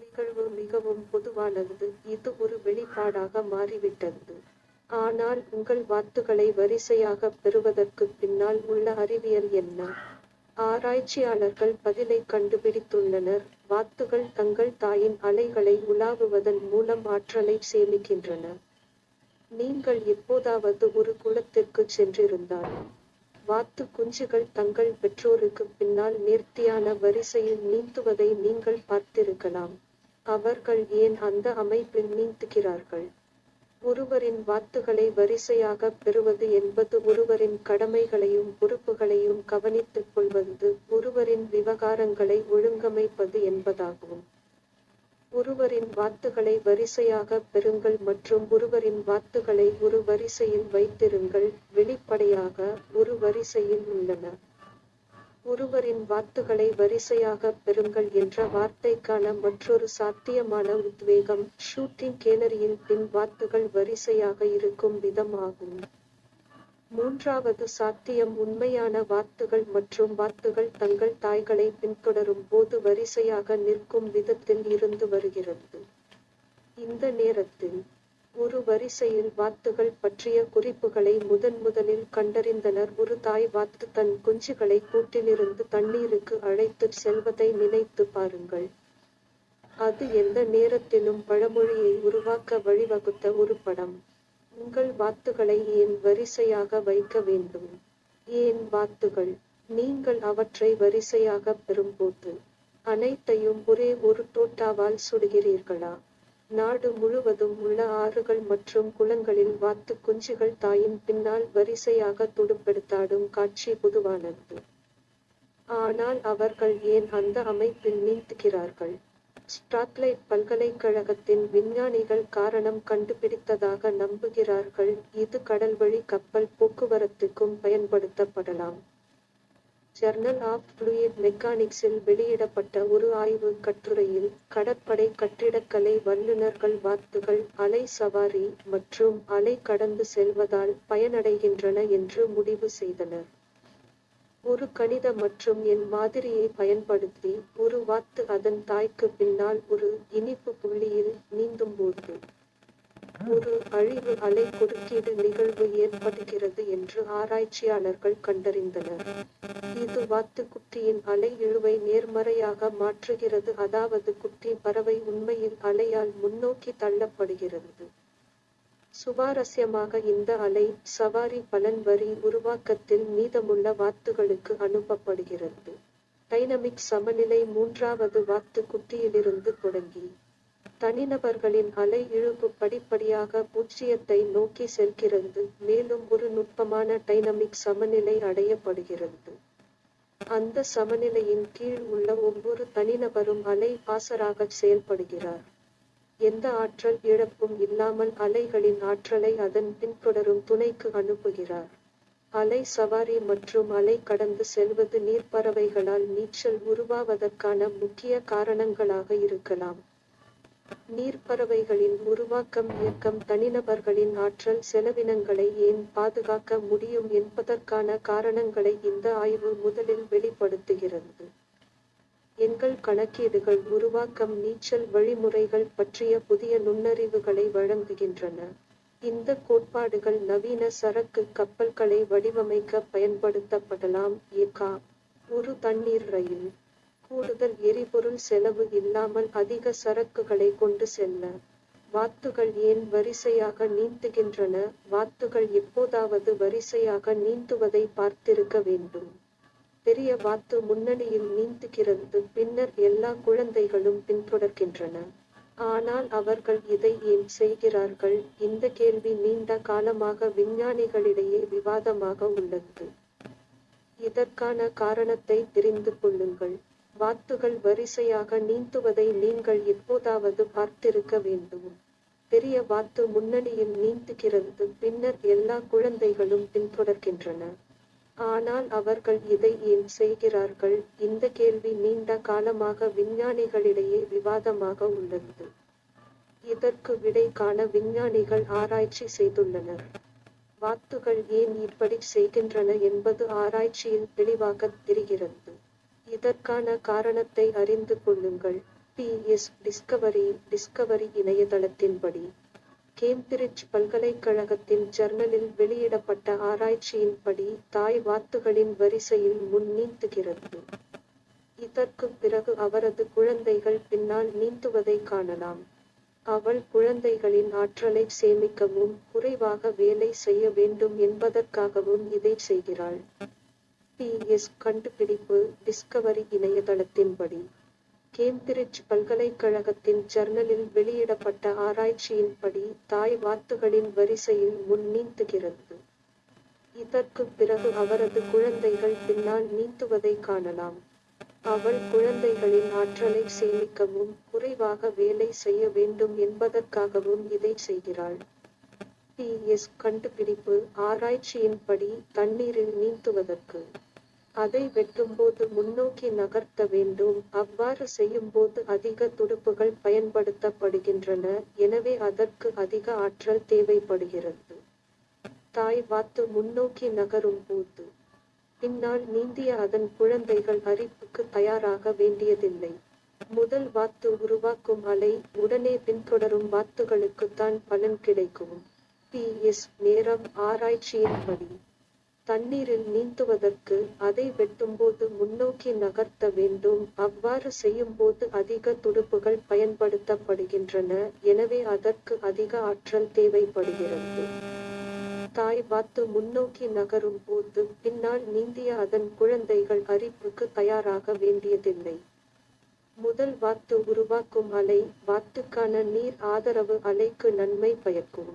நிகழ்வு மிகவும் பொதுவானது. இது ஒரு வெளிப்பாடாக மாறிவிட்டது. ஆனால் உங்கள் வாத்துகளை வரிசையாக பெறுவதற்கு பின்னால் உள்ள அறிவியல் என்ன? ஆராய்ச்சியாளர்கள் பதிலை கண்டுபிடித்துள்ளனர். வாத்துகள் தங்கள் தாயின் அலைகளை உலாவுவதன் மூலம் ஆற்றலை சேமிக்கின்றன. நீங்கள் எப்போதாவது ஒரு குளத்திற்கு சென்றிருந்தால் வாத்து குஞ்சுகள் தங்கள் பெற்றோருக்கு பின்னால் நேர்த்தியான வரிசையில் நீந்துவதை நீங்கள் பார்த்திருக்கலாம். அவர்கள் ஏன் அந்த அமைப்பில் நீந்துகிறார்கள்? ஒருவரின் வாத்துகளை வரிசையாக பெறுவது என்பது ஒருவரின் கடமைகளையும் பொறுப்புகளையும் கவனித்துக் கொள்வது ஒருவரின் விவகாரங்களை ஒழுங்கமைப்பது என்பதாகும். ஒருவரின் வாத்துகளை வரிசையாக பெறுங்கள் மற்றும் ஒருவரின் வாத்துகளை ஒரு வரிசையில் வைத்திருங்கள். வெளிப்படையாக ஒரு வரிசையில் உள்ளன. ஒருவரின் வாத்துகளை வரிசையாக பெறுங்கள் என்ற வார்த்தைக்கான மற்றொரு சாத்தியமான உத்வேகம் ஷூட்டிங் கேலரியில் பின் வாத்துகள் வரிசையாக இருக்கும் விதமாகும். மூன்றாவது சாத்தியம் உண்மையான வாத்துகள் மற்றும் வாத்துகள் தங்கள் தாய்களை பின்தொடரும் போது வரிசையாக நிற்கும் விதத்தில் இருந்து வருகிறது. இந்த நேரத்தில் ஒரு வரிசையில் வாத்துகள் பற்றிய குறிப்புகளை முதன் முதலில் கண்டறிந்தனர். ஒரு தாய் வாத்து தன் குஞ்சுகளை கூட்டிலிருந்து தண்ணீருக்கு அழைத்துச் செல்வதை நினைத்து பாருங்கள். அது எந்த நேரத்திலும் பழமொழியை உருவாக்க வழிவகுத்த ஒரு படம். உங்கள் வாத்துகளை ஏன் வரிசையாக வைக்க வேண்டும். ஏன் வாத்துகள் நீங்கள் அவற்றை வரிசையாக பெறும்போது அனைத்தையும் ஒரே ஒரு தோட்டாவால் சுடுகிறீர்களா? நாடு முழுவதும் உள்ள ஆறுகள் மற்றும் குளங்களில் வாத்து குஞ்சுகள் தாயின் பின்னால் வரிசையாக துடுப்பெடுத்தாடும் காட்சி பொதுவானது. ஆனால் அவர்கள் ஏன் அந்த அமைப்பில் நீந்துகிறார்கள்? ஸ்டாட்லைட் பல்கலைக்கழகத்தின் விஞ்ஞானிகள் காரணம் கண்டுபிடித்ததாக நம்புகிறார்கள். இது கடல்வழி கப்பல் போக்குவரத்துக்கும் பயன்படுத்தப்படலாம். ஜர்னல் ஆஃப் ஃப்ளூயிட் மெக்கானிக்ஸில் வெளியிடப்பட்ட ஒரு ஆய்வு கட்டுரையில் கடற்படை கட்டிடக்கலை வல்லுநர்கள் வாத்துகள் அலை சவாரி மற்றும் அலை கடந்து செல்வதால் பயனடைகின்றன என்று முடிவு செய்தனர். ஒரு கணித மற்றும் எண் மாதிரியை பயன்படுத்தி ஒரு வாத்து அதன் தாய்க்கு பின்னால் ஒரு இனிப்பு புள்ளியில் நீந்தும்போது ஒரு அழிவு அலை குறுக்கீடு நிகழ்வு ஏற்படுகிறது என்று ஆராய்ச்சியாளர்கள் கண்டறிந்தனர். இது வாத்து குட்டியின் அலை இழுவை நேர்மறையாக மாற்றுகிறது. அதாவது குட்டி பறவை உண்மையில் அலையால் முன்னோக்கி தள்ளப்படுகிறது. சுவாரஸ்யமாக இந்த அலை சவாரி பலன் வரி உருவாக்கத்தில் மீதமுள்ள வாத்துகளுக்கு அனுப்பப்படுகிறது. டைனமிக் சமநிலை மூன்றாவது வாத்து குட்டியிலிருந்து தொடங்கி தனிநபர்களின் அலை இழுப்பு படிப்படியாக பூஜ்ஜியத்தை நோக்கி செல்கிறது மேலும் ஒரு நுட்பமான டைனமிக் சமநிலை அடையப்படுகிறது. அந்த சமநிலையின் கீழ் உள்ள ஒவ்வொரு தனிநபரும் அலை பாசராக செயல்படுகிறார். எந்த ஆற்றல் இழப்பும் இல்லாமல் அலைகளின் ஆற்றலை அதன் பின்தொடரும் துணைக்கு அனுப்புகிறார். அலை சவாரி மற்றும் அலை கடந்து செல்வது நீர்ப்பறவைகளால் நீச்சல் உருவாவதற்கான முக்கிய காரணங்களாக இருக்கலாம். நீர்ப்பறவைகளின் உருவாக்கம் இயக்கம் தனிநபர்களின் ஆற்றல் செலவினங்களை ஏன் பாதுகாக்க முடியும் என்பதற்கான காரணங்களை இந்த ஆய்வு முதலில் வெளிப்படுத்துகிறது. எண்கள் கணக்கீடுகள் உருவாக்கம் நீச்சல் வழிமுறைகள் பற்றிய புதிய நுண்ணறிவுகளை வழங்குகின்றன. இந்த கோட்பாடுகள் நவீன சரக்கு கப்பல்களை வடிவமைக்க பயன்படுத்தப்படலாம். ஏகா ஒரு தண்ணீர் ரயில். கூடுதல் எரிபொருள் செலவு இல்லாமல் அதிக சரக்குகளை கொண்டு செல்ல. வாத்துகள் ஏன் வரிசையாக நீந்துகின்றன? வாத்துகள் எப்போதாவது வரிசையாக நீந்துவதை பார்த்திருக்க வேண்டும். பெரிய வாத்து முன்னணியில் நீந்துகிறது. பின்னர் எல்லா குழந்தைகளும் பின்தொடர்கின்றன. ஆனால் அவர்கள் இதை ஏன் செய்கிறார்கள்? இந்த கேள்வி நீண்ட காலமாக விஞ்ஞானிகளிடையே விவாதமாக உள்ளது. இதற்கான காரணத்தை தெரிந்து கொள்ளுங்கள். வாத்துகள் வரிசையாக நீந்துவதை நீங்கள் எப்போதாவது பார்த்திருக்க வேண்டும். பெரிய வாத்து முன்னணியில் நீந்துகிறது. பின்னர் எல்லா குழந்தைகளும் பின்தொடர்கின்றன. ஆனால் அவர்கள் இதை ஏன் செய்கிறார்கள்? இந்த கேள்வி நீண்ட காலமாக விஞ்ஞானிகளிடையே விவாதமாக உள்ளது. இதற்கு விடை காண விஞ்ஞானிகள் ஆராய்ச்சி செய்துள்ளனர். வாத்துகள் ஏன் இப்படி செய்கின்றன என்பது ஆராய்ச்சியில் தெளிவாக தெரிகிறது. இதற்கான காரணத்தை அறிந்து கொள்ளுங்கள். பி எஸ் டிஸ்கவரி டிஸ்கவரி இணையதளத்தின்படி கேம்பிரிட்ஜ் பல்கலைக்கழகத்தின் ஜர்னலில் வெளியிடப்பட்ட ஆராய்ச்சியின்படி தாய் வாத்துகளின் வரிசையில் முன் நீந்துகிறது. இதற்குப் பிறகு அவரது குழந்தைகள் பின்னால் நீந்துவதை காணலாம். அவள் குழந்தைகளின் ஆற்றலை சேமிக்கவும் குறைவாக வேலை செய்ய வேண்டும் என்பதற்காகவும் இதை செய்கிறாள். பி. எஸ். கண்டுபிடிப்பு டிஸ்கவரி இணையதளத்தின்படி. கேம்பிரிட்ஜ் பல்கலைக்கழகத்தின் ஜர்னலில் வெளியிடப்பட்ட ஆராய்ச்சியின்படி தாய் வாத்துகளின் வரிசையில் முன் நீந்துகிறது. இதற்குப் பிறகு அவரது குழந்தைகள் பின்னால் நீந்துவதை காணலாம். அவள் குழந்தைகளின் ஆற்றலை சேமிக்கவும் குறைவாக வேலை செய்ய வேண்டும் என்பதற்காகவும் இதை செய்கிறாள். பி. எஸ். கண்டுபிடிப்பு ஆராய்ச்சியின்படி தண்ணீரில் நீந்துவதற்கு. அதை வெட்டும்போது முன்னோக்கி நகர்த்த வேண்டும். அவ்வாறு செய்யும்போது அதிக துடுப்புகள் பயன்படுத்தப்படுகின்றன. எனவே அதற்கு அதிக ஆற்றல் தேவைப்படுகிறது. தாய் வாத்து முன்னோக்கி நகரும் போது. பின்னால் நீந்திய அதன் குழந்தைகள் அரிப்புக்கு தயாராக வேண்டியதில்லை. முதல் வாத்து உருவாக்கும் அலை உடனே பின்தொடரும் வாத்துகளுக்குத்தான் பலன் கிடைக்கும். பி எஸ் நேரம் ஆராய்ச்சியின்படி. தண்ணீரில் நீந்துவதற்கு அதை வெட்டும்போது முன்னோக்கி நகர்த்த வேண்டும். அவ்வாறு செய்யும்போது அதிக துடுப்புகள் பயன்படுத்தப்படுகின்றன. எனவே அதற்கு அதிக ஆற்றல் தேவைப்படுகிறது. தாய் வாத்து முன்னோக்கி நகரும் போது பின்னால் நீந்திய அதன் குழந்தைகள் அரிப்புக்கு தயாராக வேண்டியதில்லை. முதல் வாத்து உருவாக்கும் அலை வாத்துக்கான நீர் ஆதரவு அலைக்கு நன்மை பயக்கும்.